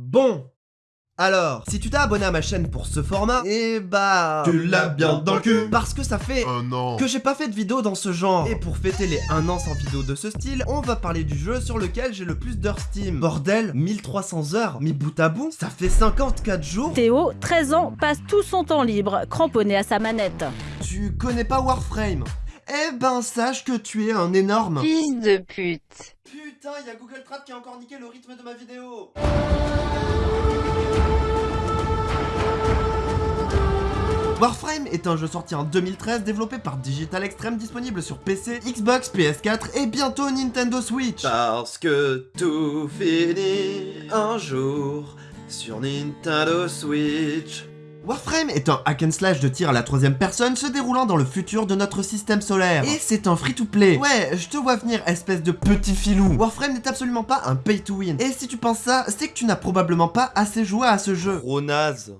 Bon alors, si tu t'es abonné à ma chaîne pour ce format, et bah... Tu l'as bien dans le cul Parce que ça fait Un an que j'ai pas fait de vidéo dans ce genre. Et pour fêter les 1 an sans vidéo de ce style, on va parler du jeu sur lequel j'ai le plus d'heures Steam. Bordel, 1300 heures, mis bout à bout, ça fait 54 jours Théo, 13 ans, passe tout son temps libre, cramponné à sa manette. Tu connais pas Warframe? Eh ben sache que tu es un énorme... Fils de pute. Putain, y'a Google Trad qui a encore niqué le rythme de ma vidéo Warframe est un jeu sorti en 2013 développé par Digital Extreme disponible sur PC, Xbox, PS4 et bientôt Nintendo Switch. Parce que tout finit un jour sur Nintendo Switch. Warframe est un hack and slash de tir à la troisième personne se déroulant dans le futur de notre système solaire. Et c'est un free-to-play. Ouais, je te vois venir, espèce de petit filou. Warframe n'est absolument pas un pay-to-win. Et si tu penses ça, c'est que tu n'as probablement pas assez joué à ce jeu. Gros naze.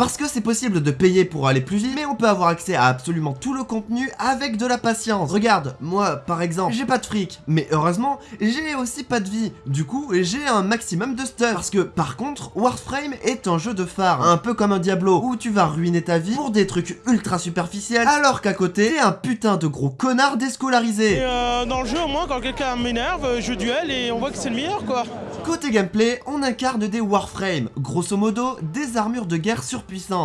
Parce que c'est possible de payer pour aller plus vite, mais on peut avoir accès à absolument tout le contenu avec de la patience. Regarde, moi par exemple, j'ai pas de fric, mais heureusement, j'ai aussi pas de vie. Du coup, j'ai un maximum de stuff. Parce que par contre, Warframe est un jeu de phare, un peu comme un Diablo, où tu vas ruiner ta vie pour des trucs ultra superficiels, alors qu'à côté, t'es un putain de gros connard déscolarisé. Et euh, dans le jeu, au moins, quand quelqu'un m'énerve, euh, je duel et on voit que c'est le meilleur, quoi. Côté gameplay, on incarne des Warframe, grosso modo, des armures de guerre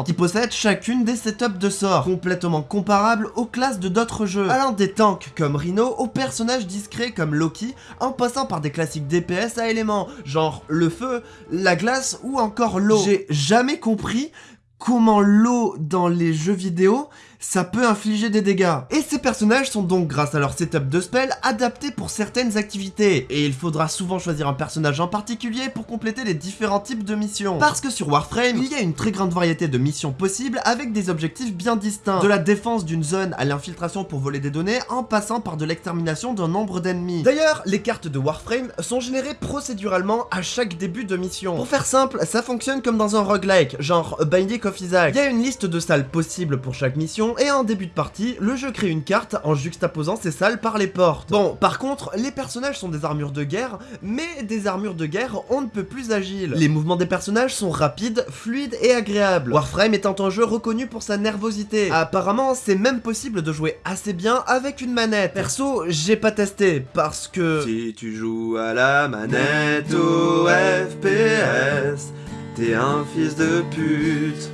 qui possèdent chacune des setups de sorts, complètement comparables aux classes de d'autres jeux, allant des tanks comme Rhino aux personnages discrets comme Loki, en passant par des classiques DPS à éléments, genre le feu, la glace ou encore l'eau. J'ai jamais compris comment l'eau dans les jeux vidéo ça peut infliger des dégâts. Et ces personnages sont donc, grâce à leur setup de spell, adaptés pour certaines activités. Et il faudra souvent choisir un personnage en particulier pour compléter les différents types de missions. Parce que sur Warframe, il y a une très grande variété de missions possibles avec des objectifs bien distincts. De la défense d'une zone à l'infiltration pour voler des données, en passant par de l'extermination d'un nombre d'ennemis. D'ailleurs, les cartes de Warframe sont générées procéduralement à chaque début de mission. Pour faire simple, ça fonctionne comme dans un roguelike, genre Binding of Isaac. Il y a une liste de salles possibles pour chaque mission, et en début de partie, le jeu crée une carte en juxtaposant ces salles par les portes. Bon, par contre, les personnages sont des armures de guerre, mais des armures de guerre on ne peut plus agiles. Les mouvements des personnages sont rapides, fluides et agréables. Warframe étant un jeu reconnu pour sa nervosité. Apparemment, c'est même possible de jouer assez bien avec une manette. Perso, j'ai pas testé, parce que... Si tu joues à la manette au FPS, t'es un fils de pute.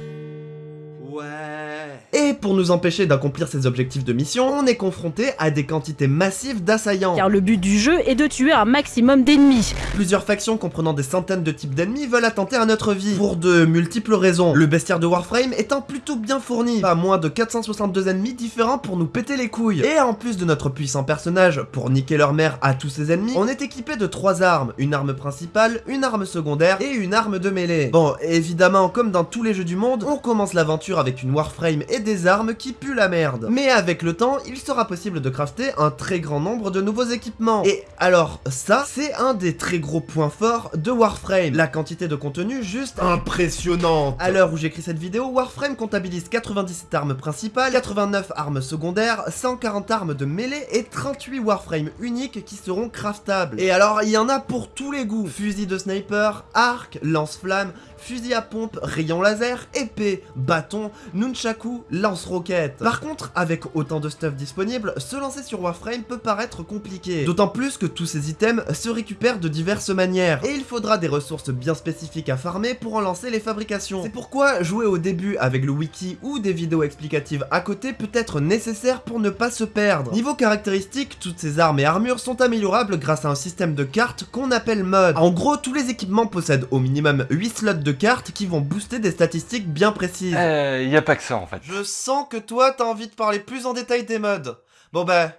Ouais. Et pour nous empêcher d'accomplir ces objectifs de mission, on est confronté à des quantités massives d'assaillants. Car le but du jeu est de tuer un maximum d'ennemis. Plusieurs factions comprenant des centaines de types d'ennemis veulent attenter à notre vie, pour de multiples raisons. Le bestiaire de Warframe étant plutôt bien fourni, pas moins de 462 ennemis différents pour nous péter les couilles. Et en plus de notre puissant personnage, pour niquer leur mère à tous ses ennemis, on est équipé de trois armes, une arme principale, une arme secondaire et une arme de mêlée. Bon, évidemment, comme dans tous les jeux du monde, on commence l'aventure avec une Warframe et des armes qui puent la merde. Mais avec le temps, il sera possible de crafter un très grand nombre de nouveaux équipements. Et alors, ça, c'est un des très gros points forts de Warframe. La quantité de contenu juste impressionnante. À l'heure où j'écris cette vidéo, Warframe comptabilise 97 armes principales, 89 armes secondaires, 140 armes de mêlée et 38 Warframe uniques qui seront craftables. Et alors, il y en a pour tous les goûts. Fusil de sniper, arc, lance-flamme, fusil à pompe, rayon laser, épée, bâton, nunchaku, lance-roquette. Par contre, avec autant de stuff disponible, se lancer sur Warframe peut paraître compliqué. D'autant plus que tous ces items se récupèrent de diverses manières, et il faudra des ressources bien spécifiques à farmer pour en lancer les fabrications. C'est pourquoi jouer au début avec le wiki ou des vidéos explicatives à côté peut être nécessaire pour ne pas se perdre. Niveau caractéristiques, toutes ces armes et armures sont améliorables grâce à un système de cartes qu'on appelle mode. En gros, tous les équipements possèdent au minimum 8 slots de cartes qui vont booster des statistiques bien précises. Euh, y a pas que ça en fait. Je sens que toi t'as envie de parler plus en détail des modes. Bon bah,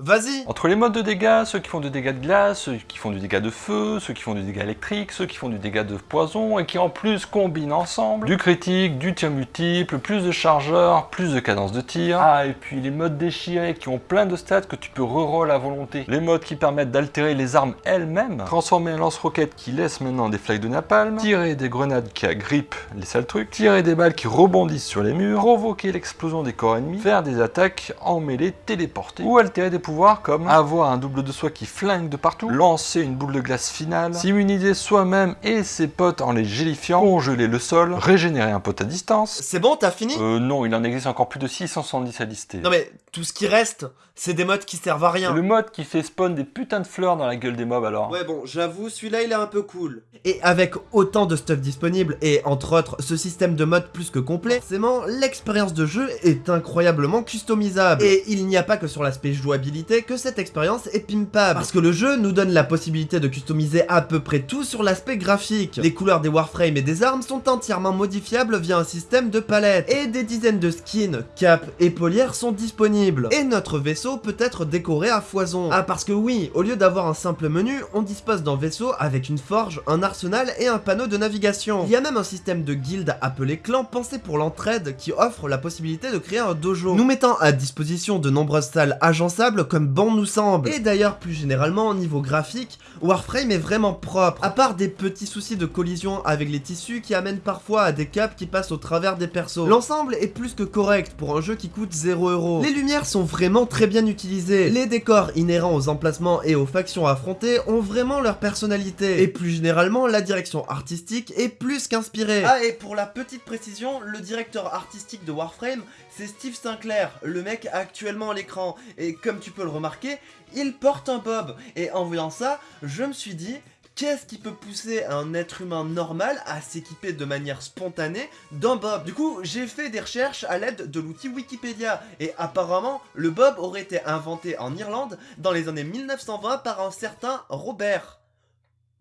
vas-y. Entre les modes de dégâts, ceux qui font du dégâts de glace, ceux qui font du dégât de feu, ceux qui font du dégât électrique, ceux qui font du dégât de poison, et qui en plus combinent ensemble du critique, du tir multiple, plus de chargeurs, plus de cadence de tir. Ah, et puis les modes déchirés qui ont plein de stats que tu peux reroll à volonté. Les modes qui permettent d'altérer les armes elles-mêmes, transformer un lance-roquette qui laisse maintenant des flaques de napalm, tirer des grenades qui agrippent les sales trucs, tirer des balles qui rebondissent sur les murs, provoquer l'explosion des corps ennemis, faire des attaques en mêlée téléportées, ou altérer des pouvoirs pouvoirs comme avoir un double de soi qui flingue de partout, lancer une boule de glace finale, s'immuniser soi-même et ses potes en les gélifiant, congeler le sol, régénérer un pote à distance. C'est bon, t'as fini? Euh non, il en existe encore plus de 670 à lister. Non mais, tout ce qui reste, c'est des modes qui servent à rien. Le mode qui fait spawn des putains de fleurs dans la gueule des mobs alors. Ouais bon, j'avoue, celui-là il est un peu cool. Et avec autant de stuff disponible, et entre autres ce système de mode plus que complet, forcément l'expérience de jeu est incroyablement customisable. Et il n'y a pas que sur l'aspect jouabilité que cette expérience est pimpable. Parce que le jeu nous donne la possibilité de customiser à peu près tout sur l'aspect graphique. Les couleurs des warframes et des armes sont entièrement modifiables via un système de palettes. Et des dizaines de skins, capes et polières sont disponibles. Et notre vaisseau peut être décoré à foison. Ah parce que oui, au lieu d'avoir un simple menu, on dispose d'un vaisseau avec une forge, un arsenal et un panneau de navigation. Il y a même un système de guilde appelé clan pensé pour l'entraide qui offre la possibilité de créer un dojo, nous mettant à disposition de nombreuses salles agençables comme bon nous semble. Et d'ailleurs plus généralement au niveau graphique, Warframe est vraiment propre, à part des petits soucis de collision avec les tissus qui amènent parfois à des caps qui passent au travers des persos. L'ensemble est plus que correct pour un jeu qui coûte 0€. Les lumières sont vraiment très bien utilisées, les décors inhérents aux emplacements et aux factions affrontées ont vraiment leur personnalité, et plus généralement la direction artistique est plus qu'inspirée. Ah et pour la petite précision, le directeur artistique de Warframe, c'est Steve Sinclair, le mec actuellement à l'écran, et comme tu peux le remarquer, il porte un bob, et en voyant ça, je me suis dit, Qu'est-ce qui peut pousser un être humain normal à s'équiper de manière spontanée d'un bob? Du coup, j'ai fait des recherches à l'aide de l'outil Wikipédia, et apparemment, le bob aurait été inventé en Irlande dans les années 1920 par un certain Robert.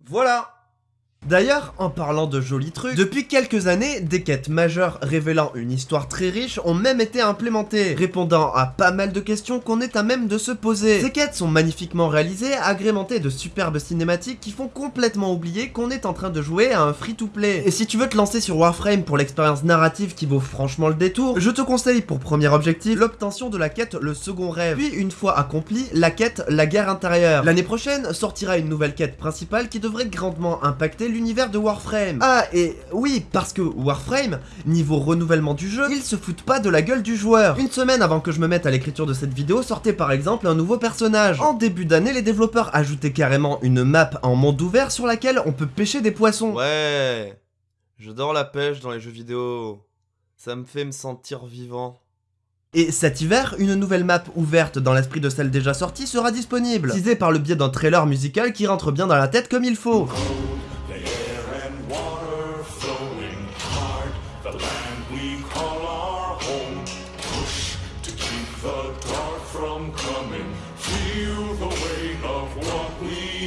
Voilà D'ailleurs, en parlant de jolis trucs, depuis quelques années, des quêtes majeures révélant une histoire très riche ont même été implémentées, répondant à pas mal de questions qu'on est à même de se poser. Ces quêtes sont magnifiquement réalisées, agrémentées de superbes cinématiques qui font complètement oublier qu'on est en train de jouer à un free-to-play. Et si tu veux te lancer sur Warframe pour l'expérience narrative qui vaut franchement le détour, je te conseille pour premier objectif l'obtention de la quête Le Second Rêve, puis une fois accomplie, la quête La Guerre Intérieure. L'année prochaine sortira une nouvelle quête principale qui devrait grandement impacter l'univers de Warframe. Ah, et oui, parce que Warframe, niveau renouvellement du jeu, ils se foutent pas de la gueule du joueur. Une semaine avant que je me mette à l'écriture de cette vidéo, sortait par exemple un nouveau personnage. En début d'année, les développeurs ajoutaient carrément une map en monde ouvert sur laquelle on peut pêcher des poissons. Ouais, j'adore la pêche dans les jeux vidéo. Ça me fait me sentir vivant. Et cet hiver, une nouvelle map ouverte dans l'esprit de celle déjà sortie sera disponible, teasée par le biais d'un trailer musical qui rentre bien dans la tête comme il faut.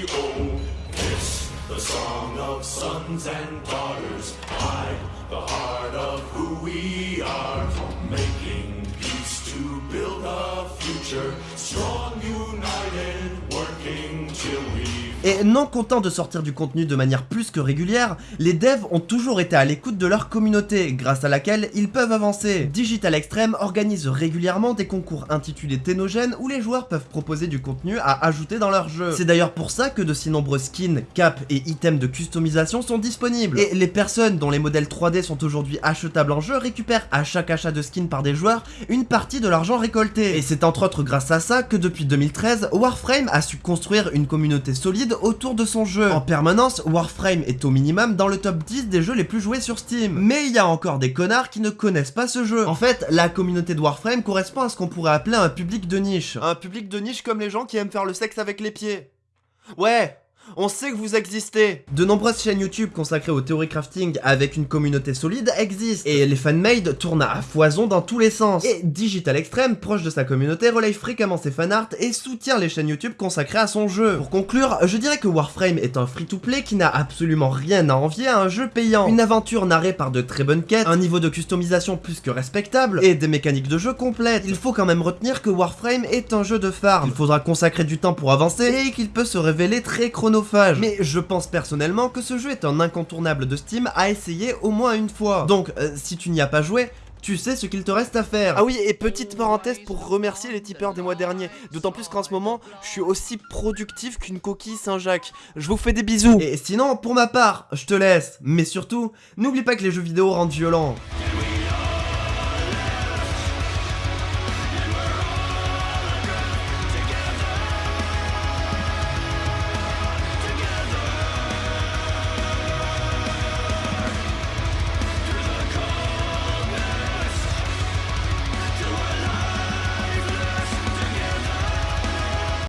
We owe. This, the song of sons and daughters. Hide the heart of who we are. Making peace to build a future. Strong, united, working till we Et non content de sortir du contenu de manière plus que régulière, les devs ont toujours été à l'écoute de leur communauté, grâce à laquelle ils peuvent avancer. Digital Extreme organise régulièrement des concours intitulés Ténogènes où les joueurs peuvent proposer du contenu à ajouter dans leur jeu. C'est d'ailleurs pour ça que de si nombreux skins, caps et items de customisation sont disponibles. Et les personnes dont les modèles 3D sont aujourd'hui achetables en jeu récupèrent à chaque achat de skin par des joueurs une partie de l'argent récolté. Et c'est entre autres grâce à ça que depuis 2013, Warframe a su construire une communauté solide autour de son jeu. En permanence, Warframe est au minimum dans le top 10 des jeux les plus joués sur Steam. Mais il y a encore des connards qui ne connaissent pas ce jeu. En fait, la communauté de Warframe correspond à ce qu'on pourrait appeler un public de niche. Un public de niche comme les gens qui aiment faire le sexe avec les pieds. Ouais, on sait que vous existez De nombreuses chaînes YouTube consacrées au theory crafting avec une communauté solide existent, et les fanmade tournent à foison dans tous les sens. Et Digital Extreme, proche de sa communauté, relaye fréquemment ses fanarts et soutient les chaînes YouTube consacrées à son jeu. Pour conclure, je dirais que Warframe est un free-to-play qui n'a absolument rien à envier à un jeu payant. Une aventure narrée par de très bonnes quêtes, un niveau de customisation plus que respectable, et des mécaniques de jeu complètes. Il faut quand même retenir que Warframe est un jeu de farm. Il faudra consacrer du temps pour avancer, et qu'il peut se révéler très chronophage. Mais je pense personnellement que ce jeu est un incontournable de Steam à essayer au moins une fois. Donc, euh, si tu n'y as pas joué, tu sais ce qu'il te reste à faire. Ah oui, et petite parenthèse pour remercier les tipeurs des mois derniers. D'autant plus qu'en ce moment, je suis aussi productif qu'une coquille Saint-Jacques. Je vous fais des bisous. Et sinon, pour ma part, je te laisse. Mais surtout, n'oublie pas que les jeux vidéo rendent violents.